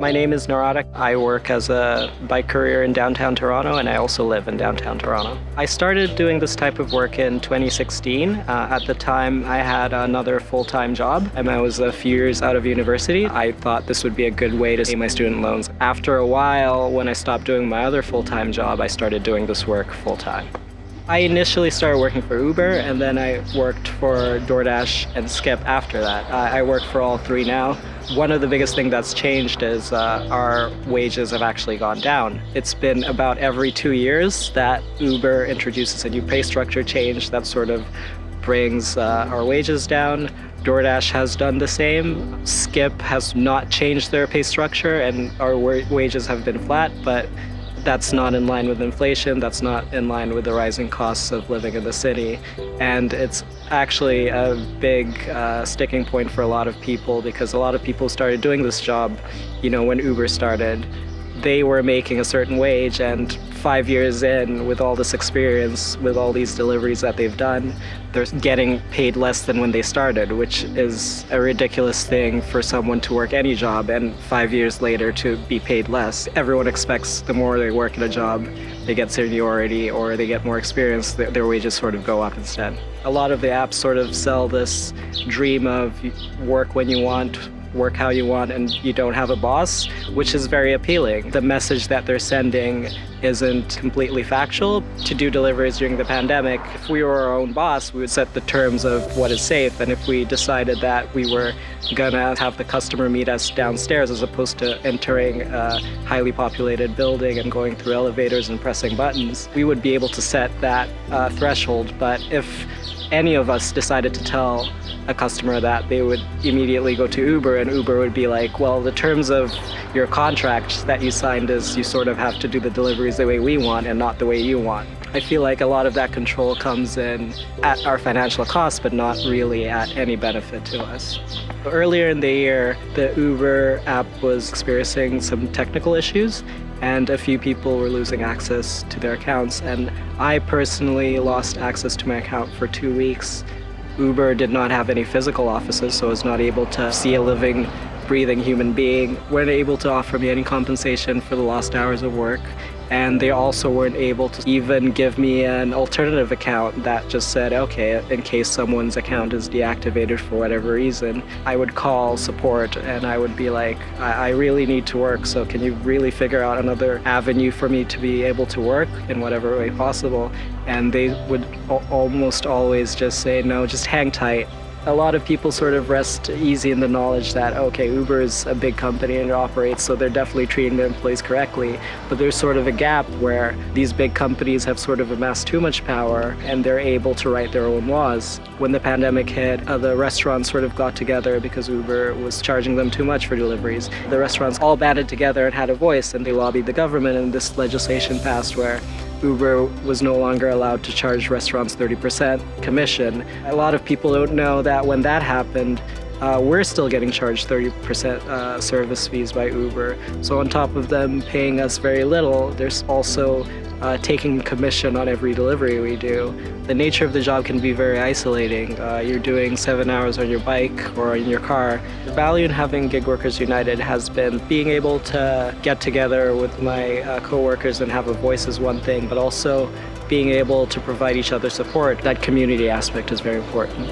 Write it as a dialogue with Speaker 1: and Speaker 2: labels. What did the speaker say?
Speaker 1: My name is Narada. I work as a bike courier in downtown Toronto and I also live in downtown Toronto. I started doing this type of work in 2016. Uh, at the time I had another full-time job and I was a few years out of university. I thought this would be a good way to pay my student loans. After a while, when I stopped doing my other full-time job, I started doing this work full-time. I initially started working for Uber and then I worked for DoorDash and Skip after that. I work for all three now. One of the biggest things that's changed is uh, our wages have actually gone down. It's been about every two years that Uber introduces a new pay structure change that sort of brings uh, our wages down. DoorDash has done the same. Skip has not changed their pay structure and our wages have been flat, but that's not in line with inflation, that's not in line with the rising costs of living in the city. And it's actually a big uh, sticking point for a lot of people because a lot of people started doing this job, you know, when Uber started they were making a certain wage and five years in with all this experience, with all these deliveries that they've done, they're getting paid less than when they started, which is a ridiculous thing for someone to work any job and five years later to be paid less. Everyone expects the more they work at a job, they get seniority or they get more experience, their wages sort of go up instead. A lot of the apps sort of sell this dream of work when you want, work how you want and you don't have a boss, which is very appealing. The message that they're sending isn't completely factual. To do deliveries during the pandemic, if we were our own boss, we would set the terms of what is safe. And if we decided that we were gonna have the customer meet us downstairs as opposed to entering a highly populated building and going through elevators and pressing buttons, we would be able to set that uh, threshold. But if any of us decided to tell a customer that, they would immediately go to Uber and Uber would be like, well, the terms of your contract that you signed is you sort of have to do the deliveries the way we want and not the way you want. I feel like a lot of that control comes in at our financial cost, but not really at any benefit to us. Earlier in the year, the Uber app was experiencing some technical issues and a few people were losing access to their accounts and I personally lost access to my account for two weeks. Uber did not have any physical offices so I was not able to see a living breathing human being, weren't able to offer me any compensation for the lost hours of work and they also weren't able to even give me an alternative account that just said, okay, in case someone's account is deactivated for whatever reason, I would call support and I would be like, I, I really need to work, so can you really figure out another avenue for me to be able to work in whatever way possible? And they would almost always just say, no, just hang tight a lot of people sort of rest easy in the knowledge that, okay, Uber is a big company and it operates, so they're definitely treating their employees correctly. But there's sort of a gap where these big companies have sort of amassed too much power and they're able to write their own laws. When the pandemic hit, uh, the restaurants sort of got together because Uber was charging them too much for deliveries. The restaurants all banded together and had a voice and they lobbied the government and this legislation passed where Uber was no longer allowed to charge restaurants 30% commission. A lot of people don't know that when that happened, uh, we're still getting charged 30% uh, service fees by Uber. So on top of them paying us very little, there's also uh, taking commission on every delivery we do. The nature of the job can be very isolating. Uh, you're doing seven hours on your bike or in your car. The value in having Gig Workers United has been being able to get together with my uh, coworkers and have a voice is one thing, but also being able to provide each other support. That community aspect is very important.